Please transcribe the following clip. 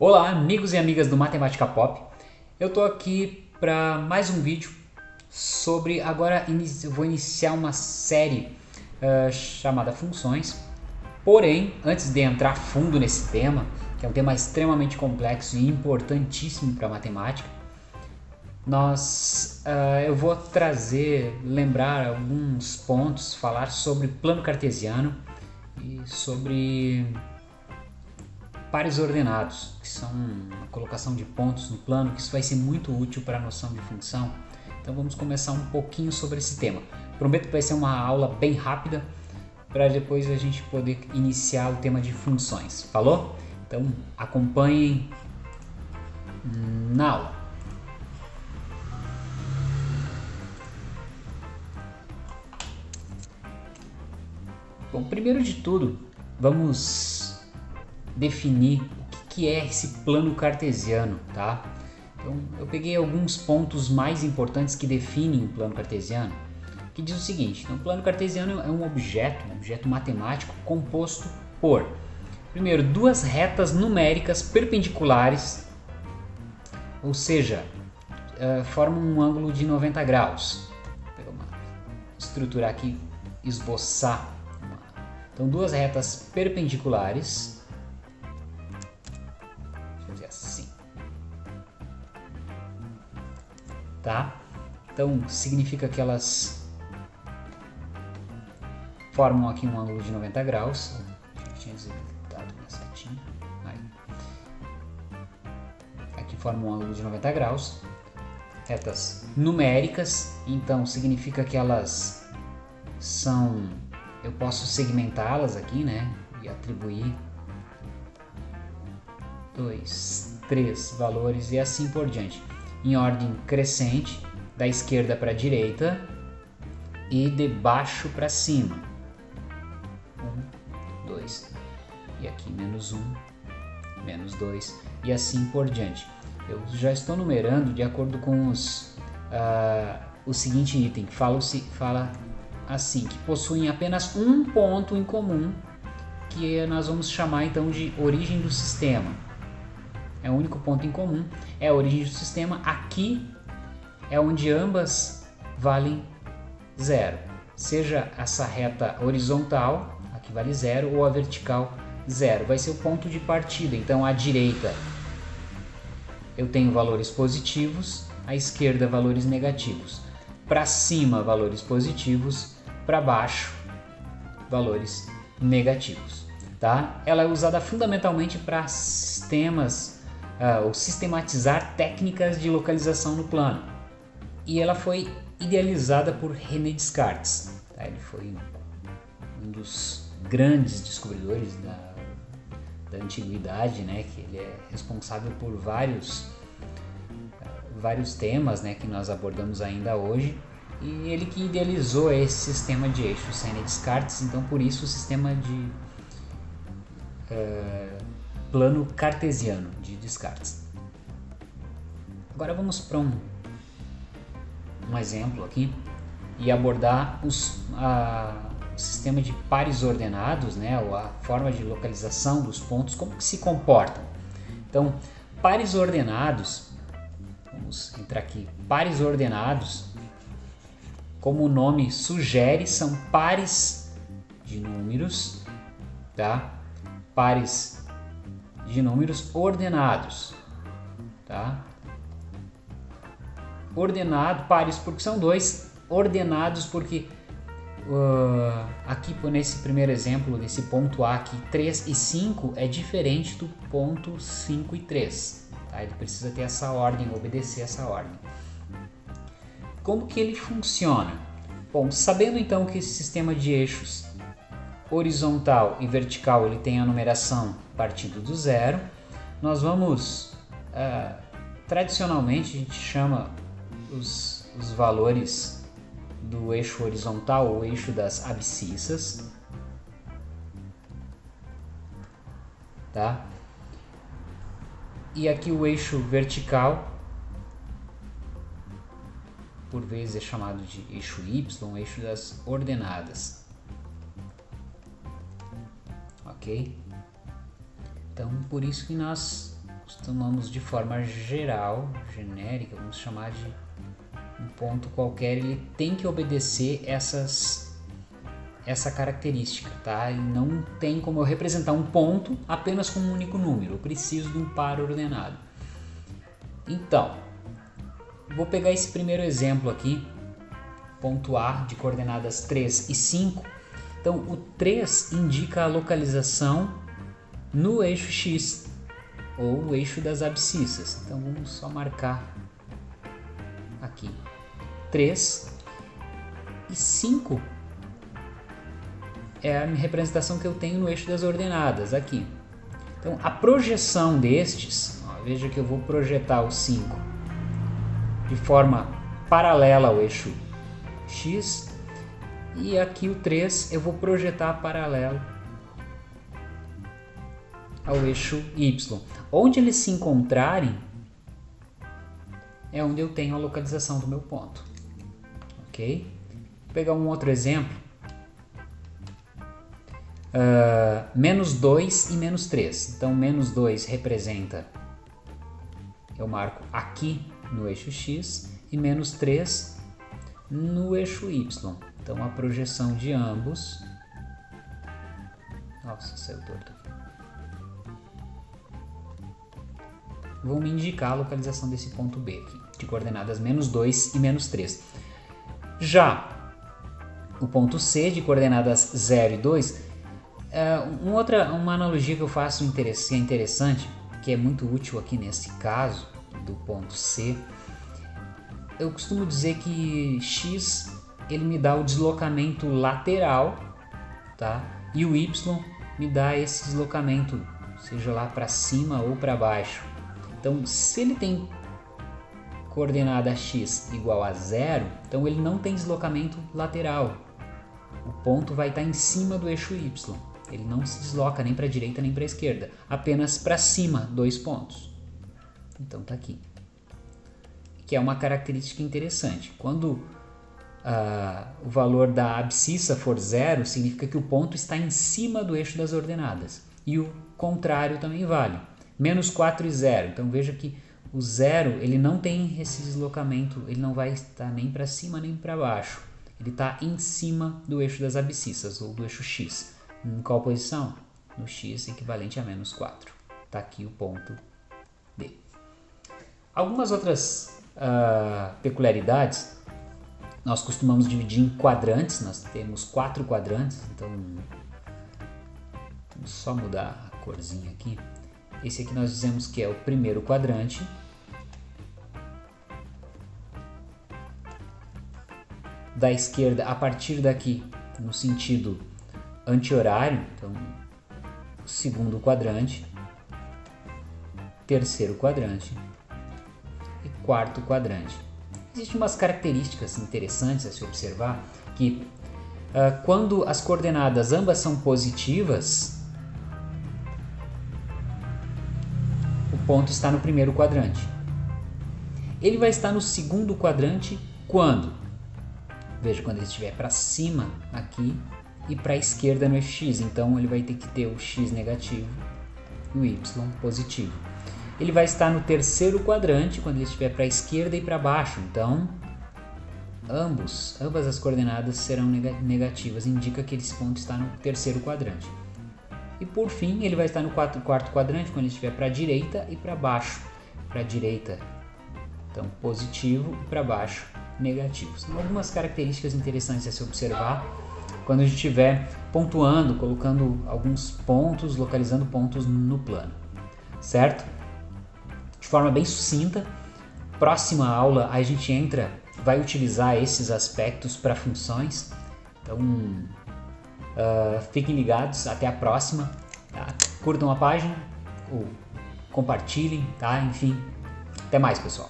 Olá, amigos e amigas do Matemática Pop. Eu tô aqui para mais um vídeo sobre agora vou iniciar uma série uh, chamada funções. Porém, antes de entrar fundo nesse tema, que é um tema extremamente complexo e importantíssimo para matemática, nós uh, eu vou trazer, lembrar alguns pontos, falar sobre plano cartesiano e sobre pares ordenados, que são a colocação de pontos no plano, que isso vai ser muito útil para a noção de função. Então vamos começar um pouquinho sobre esse tema. Prometo que vai ser uma aula bem rápida, para depois a gente poder iniciar o tema de funções. Falou? Então acompanhem na aula. Bom, primeiro de tudo, vamos definir o que é esse plano cartesiano, tá? Então, eu peguei alguns pontos mais importantes que definem o plano cartesiano, que diz o seguinte, então, o plano cartesiano é um objeto, um objeto matemático composto por, primeiro, duas retas numéricas perpendiculares, ou seja, uh, formam um ângulo de 90 graus. Vou estruturar aqui, esboçar então, duas retas perpendiculares. Fazer assim. Tá? Então, significa que elas formam aqui um ângulo de 90 graus. Aqui forma um ângulo de 90 graus. Retas numéricas, então significa que elas são eu posso segmentá-las aqui, né? E atribuir dois, três valores e assim por diante. Em ordem crescente, da esquerda para a direita e de baixo para cima. Um, dois, e aqui menos um, menos dois, e assim por diante. Eu já estou numerando de acordo com os, uh, o seguinte item, fala, fala assim, que possuem apenas um ponto em comum, que nós vamos chamar então de origem do sistema. É o único ponto em comum, é a origem do sistema. Aqui é onde ambas valem zero. Seja essa reta horizontal, aqui vale zero, ou a vertical, zero. Vai ser o ponto de partida. Então, à direita eu tenho valores positivos, à esquerda valores negativos. Para cima, valores positivos, para baixo valores negativos. Tá? Ela é usada fundamentalmente para sistemas uh, ou sistematizar técnicas de localização no plano. E ela foi idealizada por René Descartes. Tá? Ele foi um dos grandes descobridores da, da antiguidade, né? que ele é responsável por vários, uh, vários temas né? que nós abordamos ainda hoje e ele que idealizou esse sistema de eixos, sem Descartes, então por isso o sistema de uh, plano cartesiano de Descartes. Agora vamos para um, um exemplo aqui e abordar os, uh, o sistema de pares ordenados, né, ou a forma de localização dos pontos, como que se comportam. Então, pares ordenados, vamos entrar aqui, pares ordenados como o nome sugere, são pares de números, tá? Pares de números ordenados, tá? Ordenado, pares porque são dois, ordenados porque uh, aqui nesse primeiro exemplo, nesse ponto A aqui, 3 e 5 é diferente do ponto 5 e 3, tá? Ele precisa ter essa ordem, obedecer essa ordem. Como que ele funciona? Bom, sabendo então que esse sistema de eixos horizontal e vertical ele tem a numeração partindo do zero, nós vamos, uh, tradicionalmente a gente chama os, os valores do eixo horizontal ou eixo das abscissas, tá? E aqui o eixo vertical por vezes é chamado de eixo Y, eixo das ordenadas. Ok? Então, por isso que nós costumamos de forma geral, genérica, vamos chamar de um ponto qualquer, ele tem que obedecer essas essa característica, tá? E não tem como eu representar um ponto apenas com um único número. Eu preciso de um par ordenado. Então, vou pegar esse primeiro exemplo aqui, ponto A de coordenadas 3 e 5. Então, o 3 indica a localização no eixo X, ou o eixo das abscissas. Então, vamos só marcar aqui 3 e 5 é a representação que eu tenho no eixo das ordenadas aqui. Então, a projeção destes, ó, veja que eu vou projetar o 5 de forma paralela ao eixo x e aqui o 3 eu vou projetar paralelo ao eixo y. Onde eles se encontrarem é onde eu tenho a localização do meu ponto. Ok? Vou pegar um outro exemplo uh, menos 2 e menos 3. Então, menos 2 representa, eu marco aqui no eixo x, e menos 3 no eixo y. Então, a projeção de ambos... Nossa, saiu torto. Vão me indicar a localização desse ponto B aqui, de coordenadas menos 2 e menos 3. Já o ponto C, de coordenadas 0 e 2, é, uma outra uma analogia que eu faço que é interessante, que é muito útil aqui nesse caso do ponto C, eu costumo dizer que x ele me dá o deslocamento lateral, tá? E o y me dá esse deslocamento, seja lá para cima ou para baixo. Então, se ele tem coordenada x igual a zero, então ele não tem deslocamento lateral. O ponto vai estar em cima do eixo y. Ele não se desloca nem para a direita nem para a esquerda, apenas para cima, dois pontos. Então tá aqui. Que é uma característica interessante. Quando uh, o valor da abscissa for zero, significa que o ponto está em cima do eixo das ordenadas. E o contrário também vale. Menos 4 e 0. Então veja que o zero ele não tem esse deslocamento, ele não vai estar nem para cima nem para baixo. Ele está em cima do eixo das abscissas, ou do eixo x. Em qual posição? No x equivalente a menos 4. Está aqui o ponto D. Algumas outras uh, peculiaridades, nós costumamos dividir em quadrantes, nós temos quatro quadrantes, então vamos só mudar a corzinha aqui. Esse aqui nós dizemos que é o primeiro quadrante, da esquerda a partir daqui no sentido anti-horário, então segundo quadrante, terceiro quadrante e quarto quadrante. Existem umas características interessantes a se observar que uh, quando as coordenadas ambas são positivas, o ponto está no primeiro quadrante. Ele vai estar no segundo quadrante quando? Veja, quando ele estiver para cima aqui e para a esquerda no x, então ele vai ter que ter o x negativo e o y positivo. Ele vai estar no terceiro quadrante quando ele estiver para a esquerda e para baixo, então ambos, ambas as coordenadas serão negativas, indica que esse ponto está no terceiro quadrante. E por fim, ele vai estar no quarto, quarto quadrante quando ele estiver para a direita e para baixo. Para a direita, então positivo, e para baixo, negativo. São algumas características interessantes a se observar quando a gente estiver pontuando, colocando alguns pontos, localizando pontos no plano, certo? De forma bem sucinta, próxima aula a gente entra, vai utilizar esses aspectos para funções, então uh, fiquem ligados, até a próxima, tá? curtam a página, ou compartilhem, tá? enfim, até mais pessoal.